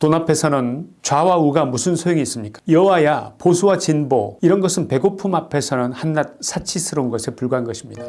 돈 앞에서는 좌와 우가 무슨 소용이 있습니까? 여와야 보수와 진보 이런 것은 배고픔 앞에서는 한낱 사치스러운 것에 불과한 것입니다.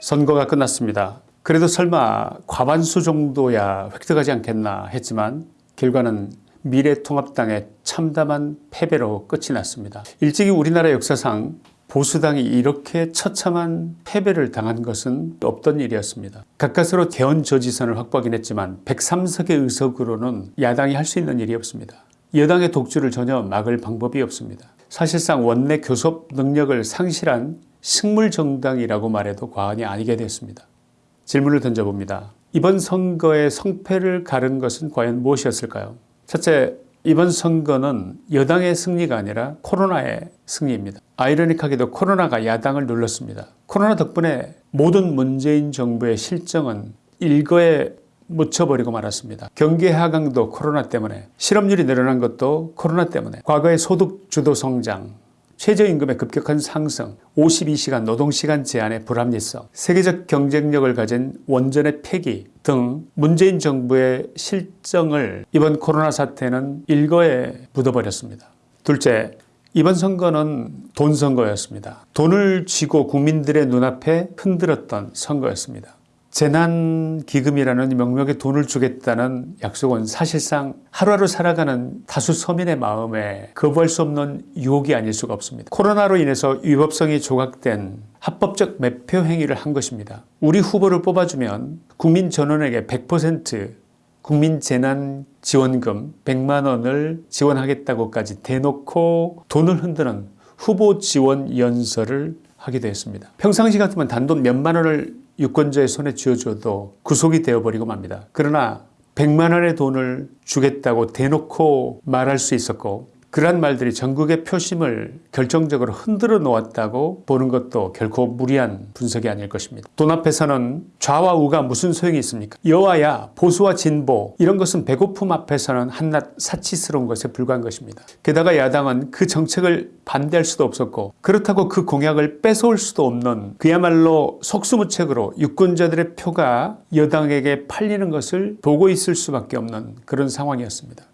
선거가 끝났습니다. 그래도 설마 과반수 정도야 획득하지 않겠나 했지만 결과는 미래통합당의 참담한 패배로 끝이 났습니다. 일찍이 우리나라 역사상 보수당이 이렇게 처참한 패배를 당한 것은 없던 일이었습니다. 가까스로 대원저지선을 확보하긴 했지만 103석의 의석으로는 야당이 할 수 있는 일이 없습니다. 여당의 독주를 전혀 막을 방법이 없습니다. 사실상 원내 교섭 능력을 상실한 식물정당이라고 말해도 과언이 아니게 됐습니다. 질문을 던져봅니다. 이번 선거의 성패를 가른 것은 과연 무엇이었을까요? 첫째, 이번 선거는 여당의 승리가 아니라 코로나의 승리입니다. 아이러닉하게도 코로나가 야당을 눌렀습니다. 코로나 덕분에 모든 문재인 정부의 실정은 일거에 묻혀버리고 말았습니다. 경기 하강도 코로나 때문에 실업률이 늘어난 것도 코로나 때문에 과거의 소득 주도 성장 최저임금의 급격한 상승, 52시간 노동시간 제한의 불합리성, 세계적 경쟁력을 가진 원전의 폐기 등 문재인 정부의 실정을 이번 코로나 사태는 일거에 묻어버렸습니다. 둘째, 이번 선거는 돈 선거였습니다. 돈을 쥐고 국민들의 눈앞에 흔들었던 선거였습니다. 재난기금이라는 명목의 돈을 주겠다는 약속은 사실상 하루하루 살아가는 다수 서민의 마음에 거부할 수 없는 유혹이 아닐 수가 없습니다. 코로나로 인해서 위법성이 조각된 합법적 매표 행위를 한 것입니다. 우리 후보를 뽑아주면 국민 전원에게 100% 국민재난지원금 100만 원을 지원하겠다고까지 대놓고 돈을 흔드는 후보 지원 연설을 하기도 했습니다. 평상시 같으면 단돈 몇만 원을 유권자의 손에 쥐어줘도 구속이 되어버리고 맙니다. 그러나 100만 원의 돈을 주겠다고 대놓고 말할 수 있었고 그러한 말들이 전국의 표심을 결정적으로 흔들어 놓았다고 보는 것도 결코 무리한 분석이 아닐 것입니다. 돈 앞에서는 좌와 우가 무슨 소용이 있습니까? 여와야 보수와 진보 이런 것은 배고픔 앞에서는 한낱 사치스러운 것에 불과한 것입니다. 게다가 야당은 그 정책을 반대할 수도 없었고 그렇다고 그 공약을 뺏어올 수도 없는 그야말로 속수무책으로 유권자들의 표가 여당에게 팔리는 것을 보고 있을 수밖에 없는 그런 상황이었습니다.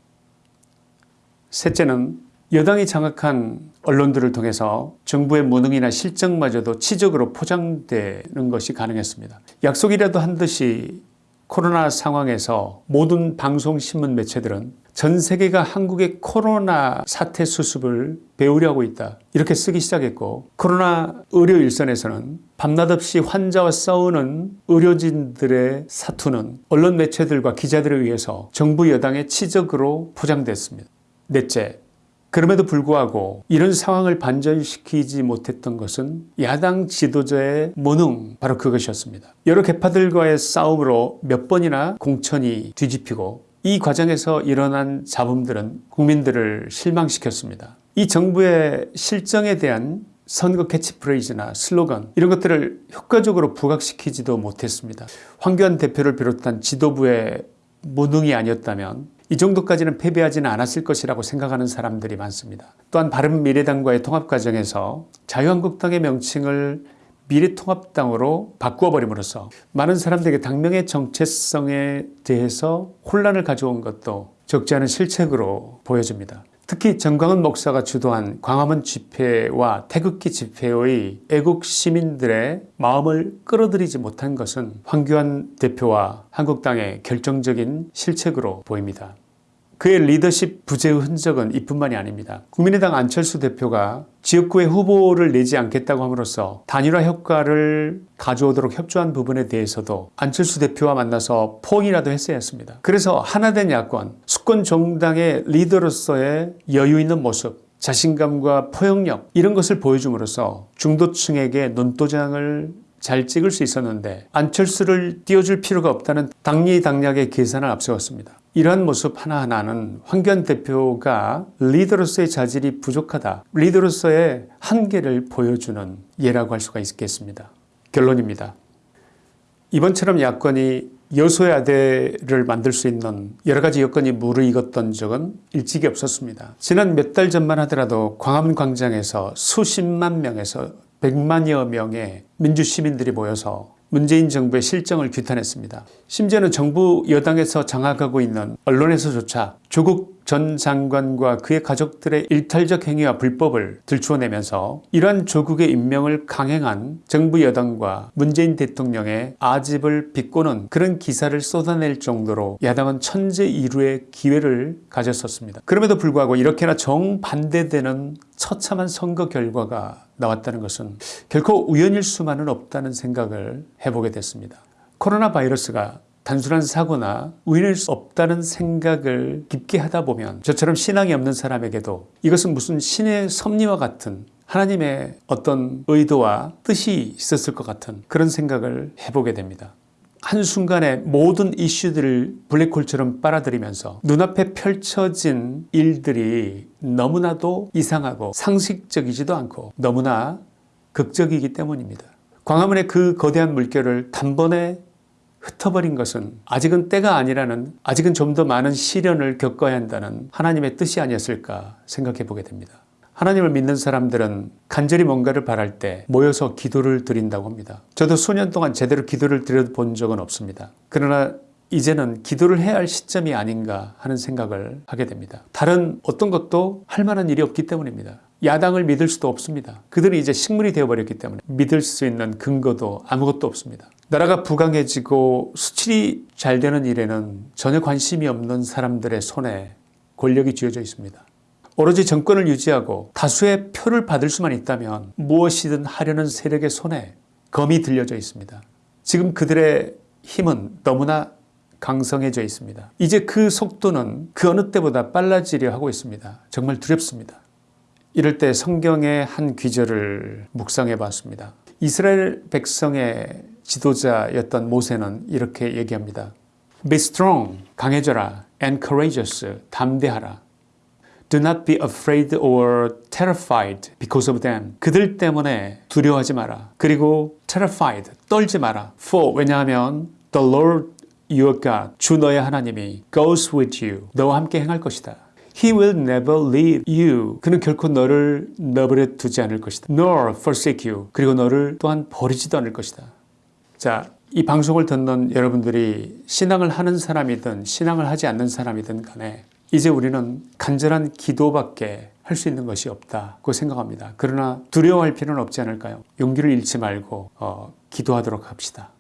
셋째는 여당이 장악한 언론들을 통해서 정부의 무능이나 실정마저도 치적으로 포장되는 것이 가능했습니다. 약속이라도 한 듯이 코로나 상황에서 모든 방송 신문 매체들은 전 세계가 한국의 코로나 사태 수습을 배우려고 있다 이렇게 쓰기 시작했고 코로나 의료 일선에서는 밤낮 없이 환자와 싸우는 의료진들의 사투는 언론 매체들과 기자들에 의해서 정부 여당의 치적으로 포장됐습니다. 넷째, 그럼에도 불구하고 이런 상황을 반전시키지 못했던 것은 야당 지도자의 무능 바로 그것이었습니다. 여러 개파들과의 싸움으로 몇 번이나 공천이 뒤집히고 이 과정에서 일어난 잡음들은 국민들을 실망시켰습니다. 이 정부의 실정에 대한 선거 캐치프레이즈나 슬로건 이런 것들을 효과적으로 부각시키지도 못했습니다. 황교안 대표를 비롯한 지도부의 무능이 아니었다면 이 정도까지는 패배하지는 않았을 것이라고 생각하는 사람들이 많습니다. 또한 바른미래당과의 통합 과정에서 자유한국당의 명칭을 미래통합당으로 바꾸어 버림으로써 많은 사람들에게 당명의 정체성에 대해서 혼란을 가져온 것도 적지 않은 실책으로 보여집니다. 특히 정광훈 목사가 주도한 광화문 집회와 태극기 집회의 애국 시민들의 마음을 끌어들이지 못한 것은 황교안 대표와 한국당의 결정적인 실책으로 보입니다. 그의 리더십 부재의 흔적은 이뿐만이 아닙니다. 국민의당 안철수 대표가 지역구에 후보를 내지 않겠다고 함으로써 단일화 효과를 가져오도록 협조한 부분에 대해서도 안철수 대표와 만나서 포옹이라도 했어야 했습니다. 그래서 하나된 야권, 수권 정당의 리더로서의 여유 있는 모습 자신감과 포용력 이런 것을 보여줌으로써 중도층에게 눈도장을 잘 찍을 수 있었는데 안철수를 띄워줄 필요가 없다는 당리당략의 계산을 앞세웠습니다. 이러한 모습 하나하나는 황교안 대표가 리더로서의 자질이 부족하다. 리더로서의 한계를 보여주는 예라고 할 수가 있겠습니다. 결론입니다. 이번처럼 야권이 여소야대를 만들 수 있는 여러 가지 여건이 무르익었던 적은 일찍이 없었습니다. 지난 몇 달 전만 하더라도 광화문 광장에서 수십만 명에서 100만여 명의 민주시민들이 모여서 문재인 정부의 실정을 규탄했습니다. 심지어는 정부 여당에서 장악하고 있는 언론에서조차 조국 전 장관과 그의 가족들의 일탈적 행위와 불법을 들추어내면서 이러한 조국의 임명을 강행한 정부 여당과 문재인 대통령의 아집을 비꼬는 그런 기사를 쏟아낼 정도로 야당은 천재이루의 기회를 가졌었습니다. 그럼에도 불구하고 이렇게나 정반대되는 처참한 선거 결과가 나왔다는 것은 결코 우연일 수만은 없다는 생각을 해보게 됐습니다. 코로나 바이러스가 단순한 사고나 우연일 수 없다는 생각을 깊게 하다 보면 저처럼 신앙이 없는 사람에게도 이것은 무슨 신의 섭리와 같은 하나님의 어떤 의도와 뜻이 있었을 것 같은 그런 생각을 해보게 됩니다. 한순간에 모든 이슈들을 블랙홀처럼 빨아들이면서 눈앞에 펼쳐진 일들이 너무나도 이상하고 상식적이지도 않고 너무나 극적이기 때문입니다. 광화문의 그 거대한 물결을 단번에 흩어버린 것은 아직은 때가 아니라는 아직은 좀 더 많은 시련을 겪어야 한다는 하나님의 뜻이 아니었을까 생각해 보게 됩니다. 하나님을 믿는 사람들은 간절히 뭔가를 바랄 때 모여서 기도를 드린다고 합니다. 저도 수년 동안 제대로 기도를 드려본 적은 없습니다. 그러나 이제는 기도를 해야 할 시점이 아닌가 하는 생각을 하게 됩니다. 다른 어떤 것도 할 만한 일이 없기 때문입니다. 야당을 믿을 수도 없습니다. 그들은 이제 식물이 되어버렸기 때문에 믿을 수 있는 근거도 아무것도 없습니다. 나라가 부강해지고 수출이 잘 되는 일에는 전혀 관심이 없는 사람들의 손에 권력이 쥐어져 있습니다. 오로지 정권을 유지하고 다수의 표를 받을 수만 있다면 무엇이든 하려는 세력의 손에 검이 들려져 있습니다. 지금 그들의 힘은 너무나 강성해져 있습니다. 이제 그 속도는 그 어느 때보다 빨라지려 하고 있습니다. 정말 두렵습니다. 이럴 때 성경의 한 귀절을 묵상해 봤습니다. 이스라엘 백성의 지도자였던 모세는 이렇게 얘기합니다. Be strong, 강해져라. And courageous, 담대하라. Do not be afraid or terrified because of them. 그들 때문에 두려워하지 마라. 그리고 terrified, 떨지 마라. For, 왜냐하면 the Lord your God, 주 너의 하나님이 goes with you. 너와 함께 행할 것이다. He will never leave you. 그는 결코 너를 너버려 두지 않을 것이다. Nor forsake you. 그리고 너를 또한 버리지도 않을 것이다. 자, 이 방송을 듣는 여러분들이 신앙을 하는 사람이든 신앙을 하지 않는 사람이든 간에 이제 우리는 간절한 기도밖에 할 수 있는 것이 없다고 생각합니다. 그러나 두려워할 필요는 없지 않을까요? 용기를 잃지 말고 어, 기도하도록 합시다.